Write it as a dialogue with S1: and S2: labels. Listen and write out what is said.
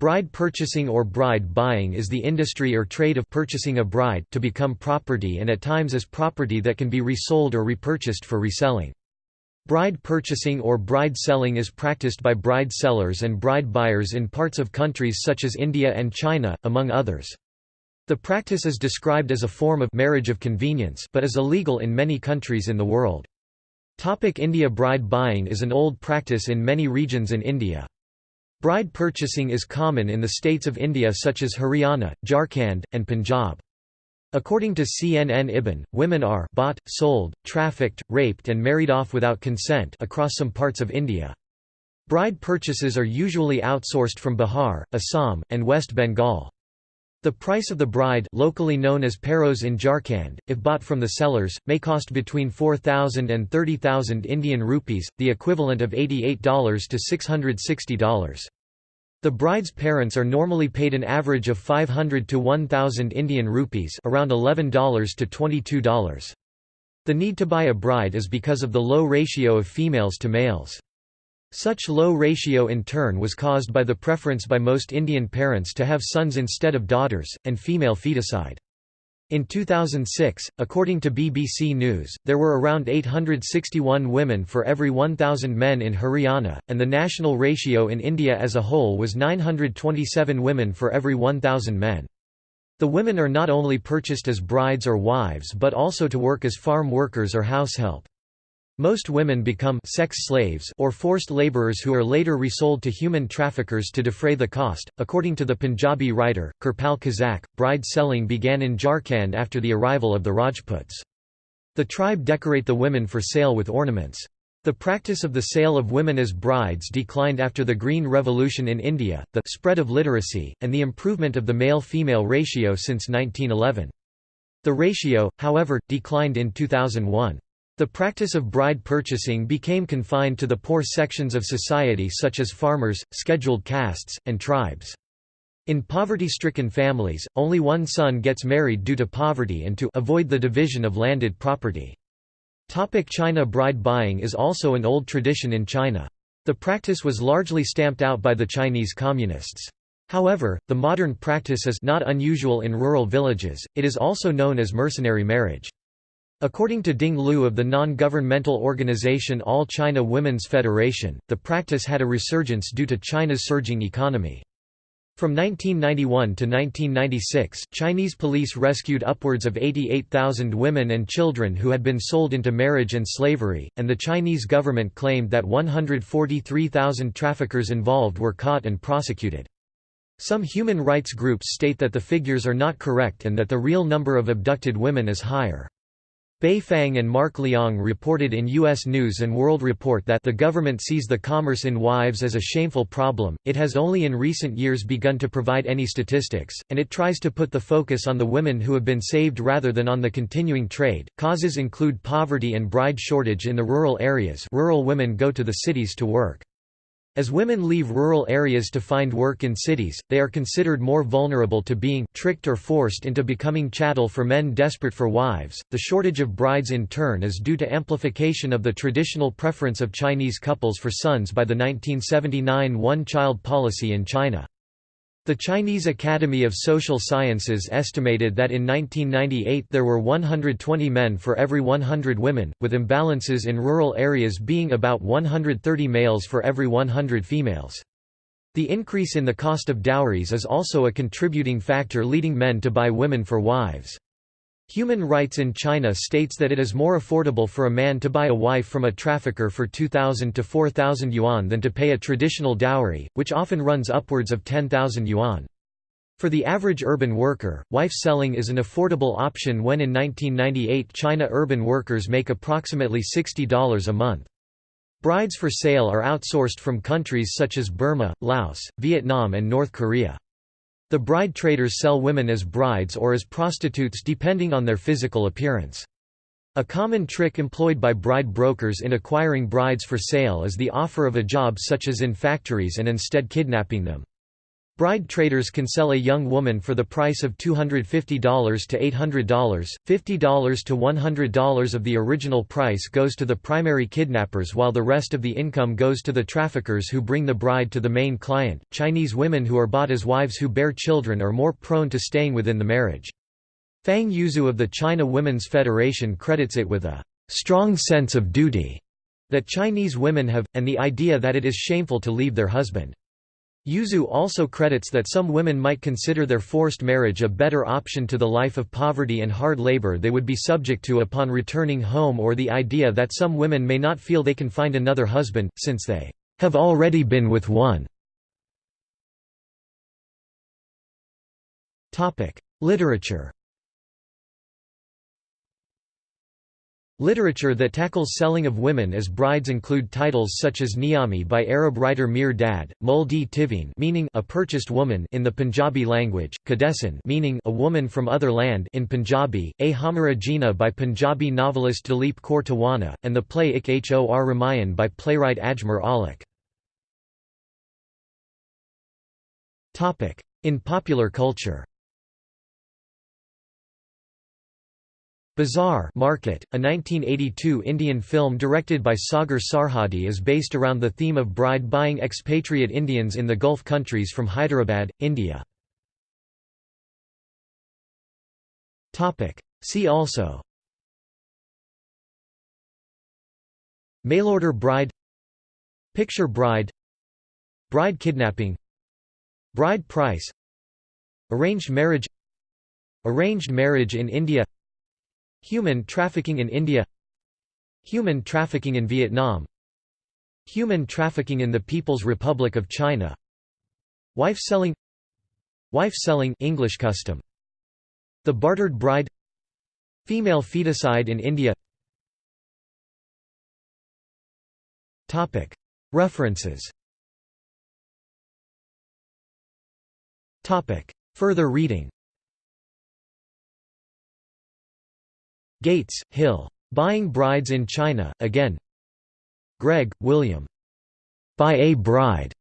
S1: Bride purchasing or bride buying is the industry or trade of purchasing a bride to become property and at times as property that can be resold or repurchased for reselling. Bride purchasing or bride selling is practiced by bride sellers and bride buyers in parts of countries such as India and China, among others. The practice is described as a form of marriage of convenience but is illegal in many countries in the world. Topic India Bride buying is an old practice in many regions in India. Bride purchasing is common in the states of India such as Haryana, Jharkhand, and Punjab. According to CNN Ibn, women are bought, sold, trafficked, raped and married off without consent across some parts of India. Bride purchases are usually outsourced from Bihar, Assam, and West Bengal. The price of the bride locally known as paros in Jharkhand, if bought from the sellers, may cost between 4,000 and 30,000 Indian rupees, the equivalent of $88 to $660. The bride's parents are normally paid an average of 500 to 1,000 Indian rupees around $11 to $22. The need to buy a bride is because of the low ratio of females to males. Such low ratio in turn was caused by the preference by most Indian parents to have sons instead of daughters, and female feticide. In 2006, according to BBC News, there were around 861 women for every 1,000 men in Haryana, and the national ratio in India as a whole was 927 women for every 1,000 men. The women are not only purchased as brides or wives but also to work as farm workers or house help. Most women become sex slaves or forced laborers who are later resold to human traffickers to defray the cost. According to the Punjabi writer, Kirpal Kazak, bride selling began in Jharkhand after the arrival of the Rajputs. The tribe decorate the women for sale with ornaments. The practice of the sale of women as brides declined after the Green Revolution in India, the spread of literacy, and the improvement of the male-female ratio since 1911. The ratio, however, declined in 2001. The practice of bride purchasing became confined to the poor sections of society such as farmers, scheduled castes, and tribes. In poverty-stricken families, only one son gets married due to poverty and to avoid the division of landed property. Topic China Bride buying is also an old tradition in China. The practice was largely stamped out by the Chinese communists. However, the modern practice is not unusual in rural villages, it is also known as mercenary marriage. According to Ding Lu of the non-governmental organization All China Women's Federation, the practice had a resurgence due to China's surging economy. From 1991 to 1996, Chinese police rescued upwards of 88,000 women and children who had been sold into marriage and slavery, and the Chinese government claimed that 143,000 traffickers involved were caught and prosecuted. Some human rights groups state that the figures are not correct and that the real number of abducted women is higher. Bay Fang and Mark Leong reported in U.S. News & World Report that the government sees the commerce in wives as a shameful problem, it has only in recent years begun to provide any statistics, and it tries to put the focus on the women who have been saved rather than on the continuing trade. Causes include poverty and bride shortage in the rural areas rural women go to the cities to work. As women leave rural areas to find work in cities, they are considered more vulnerable to being tricked or forced into becoming chattel for men desperate for wives. The shortage of brides in turn is due to amplification of the traditional preference of Chinese couples for sons by the 1979 one-child policy in China. The Chinese Academy of Social Sciences estimated that in 1998 there were 120 men for every 100 women, with imbalances in rural areas being about 130 males for every 100 females. The increase in the cost of dowries is also a contributing factor leading men to buy women for wives. Human Rights in China states that it is more affordable for a man to buy a wife from a trafficker for 2,000 to 4,000 yuan than to pay a traditional dowry, which often runs upwards of 10,000 yuan. For the average urban worker, wife selling is an affordable option when in 1998 China urban workers make approximately $60 a month. Brides for sale are outsourced from countries such as Burma, Laos, Vietnam and North Korea. The bride traders sell women as brides or as prostitutes depending on their physical appearance. A common trick employed by bride brokers in acquiring brides for sale is the offer of a job such as in factories and instead kidnapping them. Bride traders can sell a young woman for the price of $250 to $800, $50 to $100 of the original price goes to the primary kidnappers while the rest of the income goes to the traffickers who bring the bride to the main client. Chinese women who are bought as wives who bear children are more prone to staying within the marriage. Fang Yuzhu of the China Women's Federation credits it with a strong sense of duty that Chinese women have, and the idea that it is shameful to leave their husband. Yuzhu also credits that some women might consider their forced marriage a better option to the life of poverty and hard labor they would be subject to upon returning home or the idea that some women may not feel they can find another husband, since they have already been with one. Literature Literature that tackles selling of women as brides include titles such as Niyami by Arab writer Mir Dad, Muldi Tivin meaning a purchased woman in the Punjabi language, Kadesan meaning a woman from other land in Punjabi, A Hamara Jina by Punjabi novelist Dalip Kaur Tiwana, and the play Ik Hor Ramayan by playwright Ajmer Aulakh. In popular culture Bazaar Market, a 1982 Indian film directed by Sagar Sarhadi is based around the theme of bride buying expatriate Indians in the Gulf countries from Hyderabad, India. See also. Mailorder bride. Picture bride. Bride kidnapping. Bride price. Arranged marriage. Arranged marriage in India Human trafficking in India. Human trafficking in Vietnam. Human trafficking in the People's Republic of China. Wife selling. Wife selling English custom. The bartered bride. Female feticide in India. Topic. References. Topic. Further reading Gates, Hill. Buying Brides in China, Again Gregg, William. Buy a Bride.